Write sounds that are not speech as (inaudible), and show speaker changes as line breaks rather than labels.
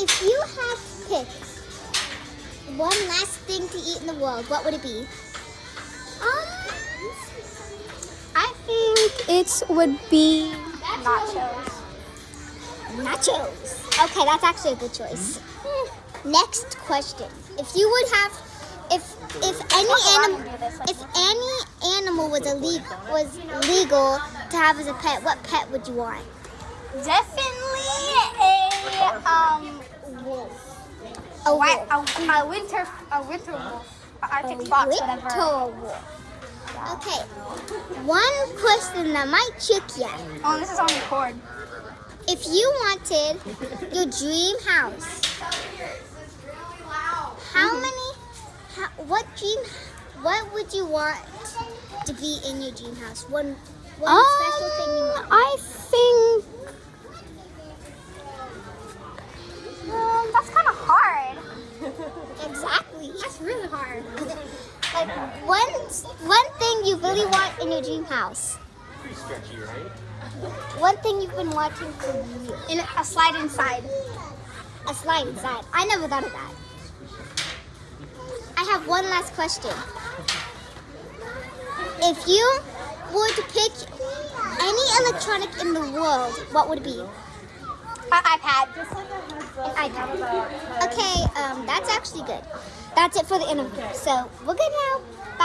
if you had to pick one last thing to eat in the world, what would it be?
Um, I think it would be nachos.
Nachos. Okay, that's actually a good choice. Next question. If you would have, if if any animal, if any animal was illegal was legal to have as a pet, what pet would you want?
Definitely a wolf.
A
Why a, a winter a winter wolf. A Arctic
A
fox,
winter
whatever.
wolf. Okay. One question that might trick you.
Oh, this is on record.
If you wanted your dream house, how (laughs) many, how, what dream, what would you want to be in your dream house? One, one special thing you want.
Um, I think
Exactly.
That's really hard. (laughs)
Like one, one thing you really want in your dream house.
Pretty stretchy, right?
One thing you've been wanting for years.
In a slide inside.
A slide inside. I never thought of that. I have one last question. If you were to pick any electronic in the world, what would it be?
A iPad.
An iPad. Okay, um, that's actually good. That's it for the interview. So we're good now.